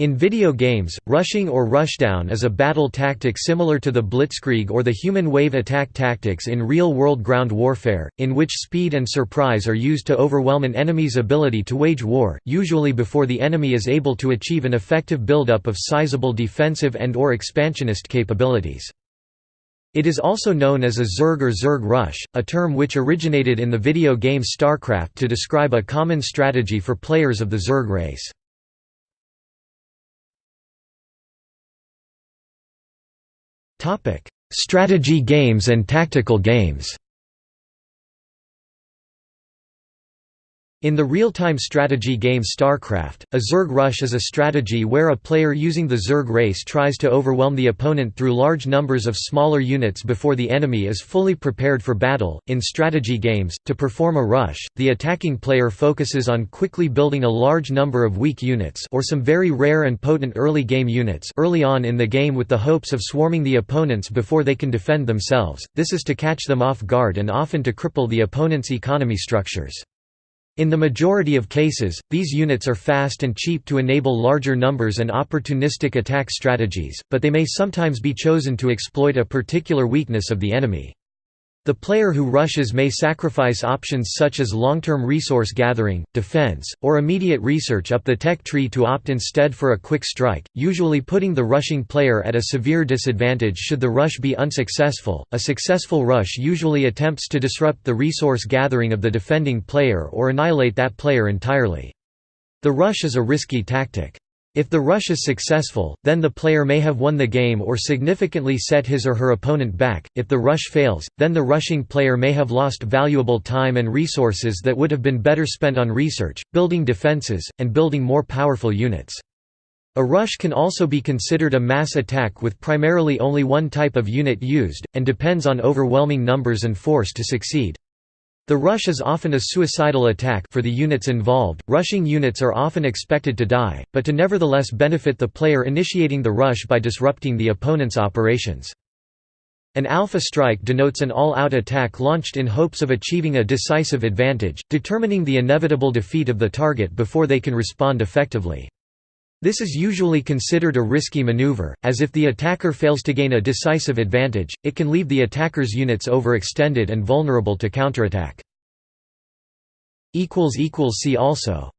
In video games, rushing or rushdown is a battle tactic similar to the blitzkrieg or the human wave attack tactics in real-world ground warfare, in which speed and surprise are used to overwhelm an enemy's ability to wage war, usually before the enemy is able to achieve an effective buildup of sizable defensive and or expansionist capabilities. It is also known as a Zerg or Zerg rush, a term which originated in the video game StarCraft to describe a common strategy for players of the Zerg race. Strategy games and tactical games In the real-time strategy game StarCraft, a Zerg rush is a strategy where a player using the Zerg race tries to overwhelm the opponent through large numbers of smaller units before the enemy is fully prepared for battle. In strategy games, to perform a rush, the attacking player focuses on quickly building a large number of weak units or some very rare and potent early game units early on in the game with the hopes of swarming the opponents before they can defend themselves. This is to catch them off guard and often to cripple the opponent's economy structures. In the majority of cases, these units are fast and cheap to enable larger numbers and opportunistic attack strategies, but they may sometimes be chosen to exploit a particular weakness of the enemy. The player who rushes may sacrifice options such as long-term resource gathering, defense, or immediate research up the tech tree to opt instead for a quick strike, usually putting the rushing player at a severe disadvantage should the rush be unsuccessful. A successful rush usually attempts to disrupt the resource gathering of the defending player or annihilate that player entirely. The rush is a risky tactic. If the rush is successful, then the player may have won the game or significantly set his or her opponent back. If the rush fails, then the rushing player may have lost valuable time and resources that would have been better spent on research, building defenses, and building more powerful units. A rush can also be considered a mass attack with primarily only one type of unit used, and depends on overwhelming numbers and force to succeed. The rush is often a suicidal attack for the units involved. Rushing units are often expected to die, but to nevertheless benefit the player initiating the rush by disrupting the opponent's operations. An alpha strike denotes an all-out attack launched in hopes of achieving a decisive advantage, determining the inevitable defeat of the target before they can respond effectively. This is usually considered a risky maneuver, as if the attacker fails to gain a decisive advantage, it can leave the attacker's units overextended and vulnerable to counterattack. See also